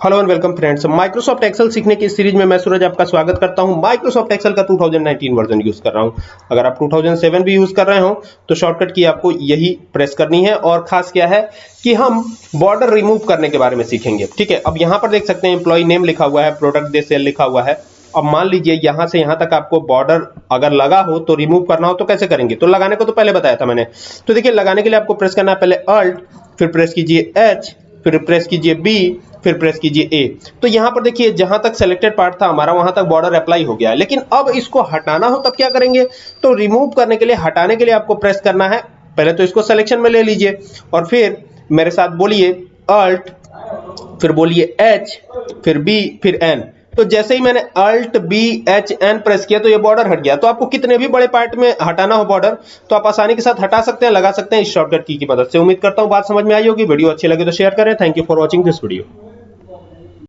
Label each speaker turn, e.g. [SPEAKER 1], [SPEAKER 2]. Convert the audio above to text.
[SPEAKER 1] Hello and welcome friends Microsoft Excel सीखने की series में मैं सूरज आपका स्वागत करता हूँ। माइक्रोसॉफ्ट एक्सेल का 2019 वर्जन यूज़ कर रहा हूँ। अगर आप 2007 भी यूज़ कर रहे हो तो शॉर्टकट की आपको यही प्रेस करनी है और खास क्या है कि हम बॉर्डर रिमूव करने के बारे में सीखेंगे। ठीक है, अब यहाँ पर देख सकते हैं एम्प्लॉय नेम लिखा हुआ है प्रोडक्ट दे सेल लिखा हुआ है। अब मान लीजिए यहाँ से यहाँ तक आपको बॉर्डर अगर लगा हो तो रिमूव करना हो तो कैसे करेंगे? तो लगाने को तो पहले बताया था मैंने। तो देखिए, लगाने के लिए आपको प्रेस करना है पहले अल्ट फिर प्रेस कीजिए एच फिर प्रेस कीजिए बी फिर प्रेस कीजिए ए तो यहाँ पर देखिए, जहाँ तक सिलेक्टेड पार्ट था, हमारा वहाँ तक बॉर्डर अप्लाई हो गया। लेकिन अब इसको हटाना हो, तब क्या करेंगे? तो रिमूव करने के लिए, हटाने के लिए आपको प्रेस करना है। पहले तो इसको सिलेक्शन में ले लीजिए। और फिर मेरे साथ बोलिए अल्ट फिर बोलिए एच फिर बी फिर एन तो जैसे ही मैंने Alt B H N press किया तो ये बॉर्डर हट गया। तो आपको कितने भी बड़े पार्ट में हटाना हो बॉर्डर तो आप आसानी के साथ हटा सकते हैं, लगा सकते हैं इस शॉर्टकट की मदद से। उम्मीद करता हूँ बात समझ में आई होगी। वीडियो अच्छी लगे तो शेयर करें। Thank you for watching this video